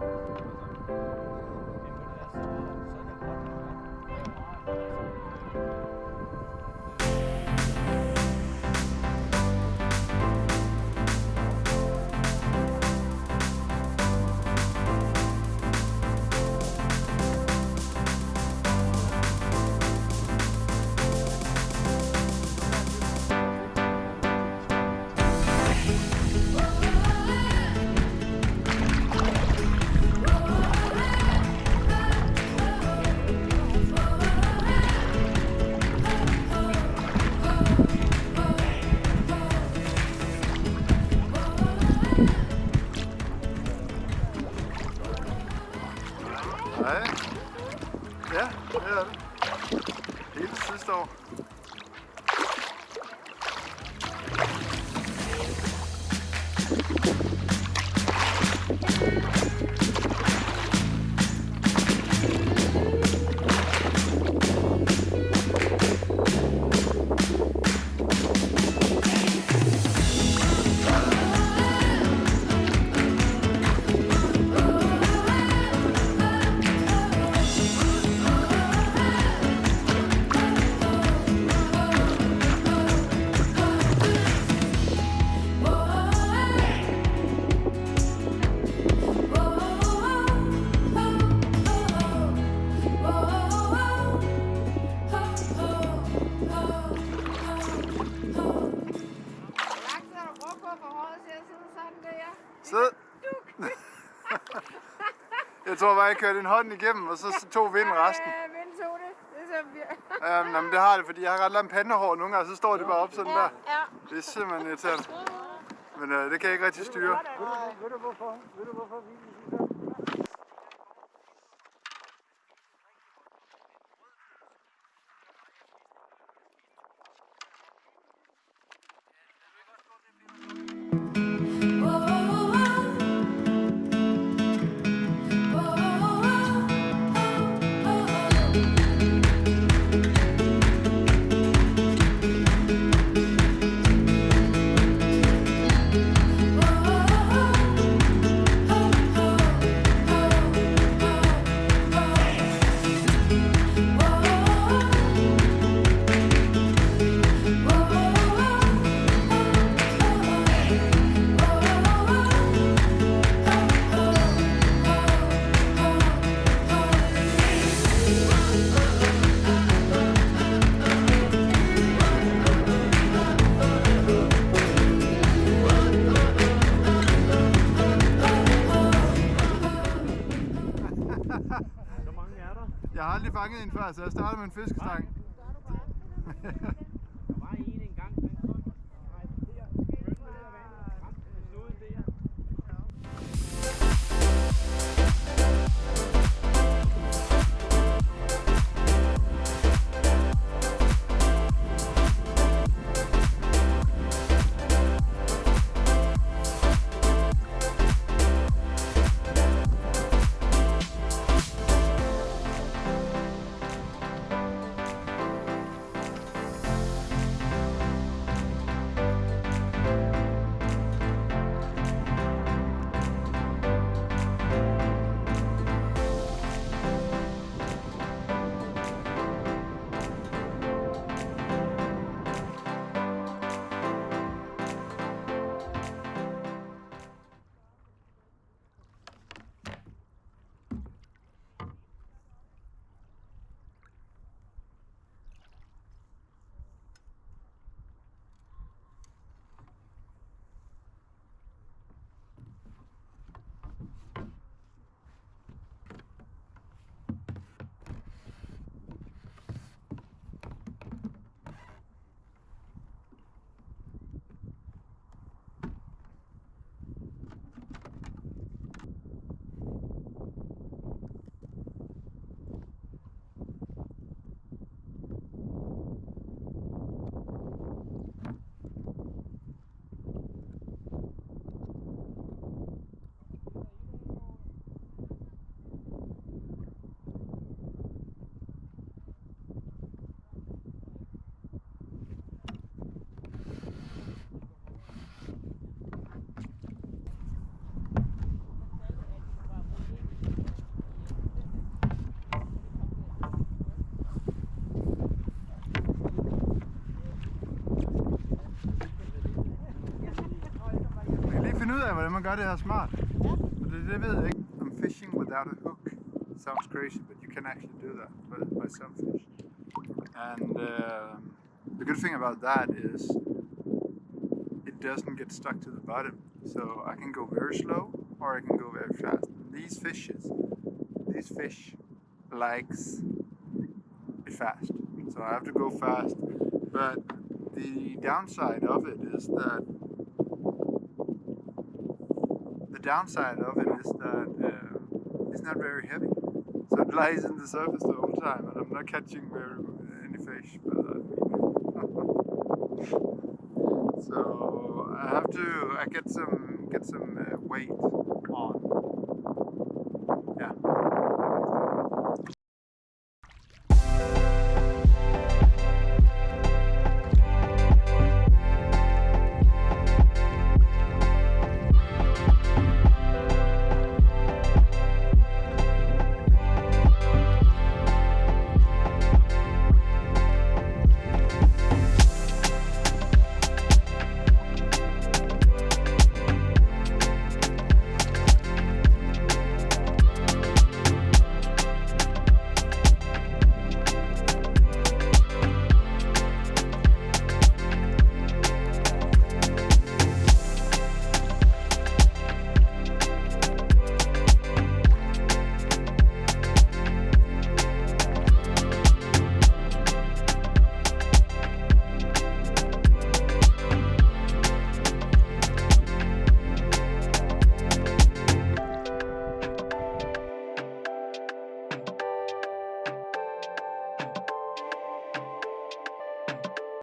이번에 왔어. Laks tror bare, jeg kørte en hånd igennem, og så tog vinden resten. Ja, vind tog det. Det er så vir- Ja, men det har det, fordi jeg har ret langt pandehår nogle gange, så står det bare op sådan der. Ja, Det er simpelthen irriterende. Men øh, det kan jeg ikke rigtig styre. Ved du hvorfor? Ved du hvorfor vi vi- Jeg har aldrig fanget en før, så jeg starter med en fiskestang. hvordan man gør det her smart. Ja. Og det, det ved jeg ikke. I'm fishing without a hook. Sounds crazy, but you can actually do that by, by some fish. And uh, the good thing about that is it doesn't get stuck to the bottom. So I can go very slow or I can go very fast. These fishes, these fish likes it fast. So I have to go fast. But the downside of it is that the downside of it is that uh, it's not very heavy. So it lies in the surface the whole time, and I'm not catching very any fish. But so I have to I get some get some uh, weight